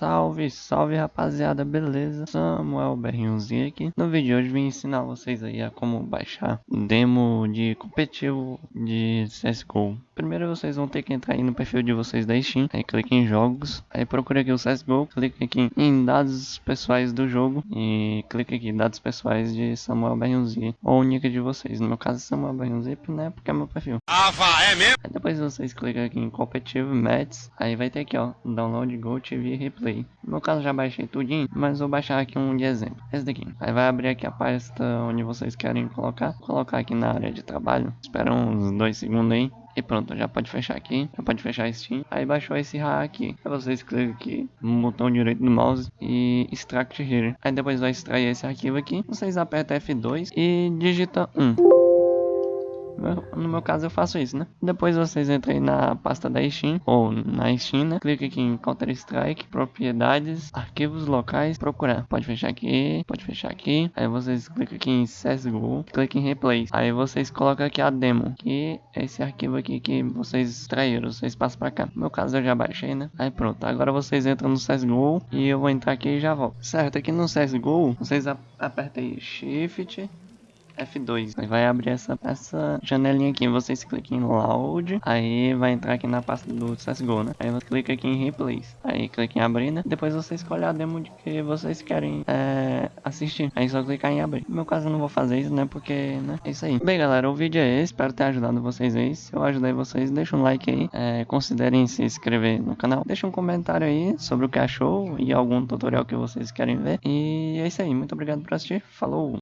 Salve, salve rapaziada, beleza? Samuel Berrinhozinho aqui. No vídeo de hoje vim ensinar vocês aí a como baixar demo de competitivo de CSGO. Primeiro vocês vão ter que entrar aí no perfil de vocês da Steam, aí clique em jogos, aí procura aqui o CSGO, clique aqui em dados pessoais do jogo e clique aqui em dados pessoais de Samuel Berrinhozinho ou nick de vocês. No meu caso Samuel Berrinhozinho, né, porque é meu perfil. Ah, vá, é mesmo? Aí depois vocês clicam aqui em competitivo match, aí vai ter aqui ó, download Go TV Replay. No meu caso já baixei tudinho, mas vou baixar aqui um de exemplo. Esse daqui. Aí vai abrir aqui a pasta onde vocês querem colocar. Colocar aqui na área de trabalho. Espera uns dois segundos aí. E pronto, já pode fechar aqui, já pode fechar Steam. Aí baixou esse RAR aqui. Aí vocês clicam aqui no botão direito do mouse e extract here. Aí depois vai extrair esse arquivo aqui. Vocês apertam F2 e digita 1. No meu caso eu faço isso, né? Depois vocês entrem na pasta da Steam ou na Steam, né? Clica aqui em Counter Strike, propriedades, arquivos locais, procurar. Pode fechar aqui, pode fechar aqui. Aí vocês clicam aqui em CSGO, clica em Replace. Aí vocês colocam aqui a demo, que é esse arquivo aqui que vocês extraíram, vocês passam pra cá. No meu caso eu já baixei, né? Aí pronto, agora vocês entram no CSGO e eu vou entrar aqui e já volto. Certo, aqui no CSGO, vocês apertem Shift F2. Aí vai abrir essa, essa janelinha aqui. Vocês clicam em Loud. Aí vai entrar aqui na pasta do CSGO, né? Aí você clica aqui em Replace. Aí clica em abrir, né? Depois você escolhe a demo de que vocês querem é, assistir. Aí só clicar em abrir. No meu caso eu não vou fazer isso, né? Porque, né? É isso aí. Bem, galera, o vídeo é esse. Espero ter ajudado vocês aí. Se eu ajudei vocês, deixa um like aí. É, considerem se inscrever no canal. Deixa um comentário aí sobre o que achou e algum tutorial que vocês querem ver. E é isso aí. Muito obrigado por assistir. Falou!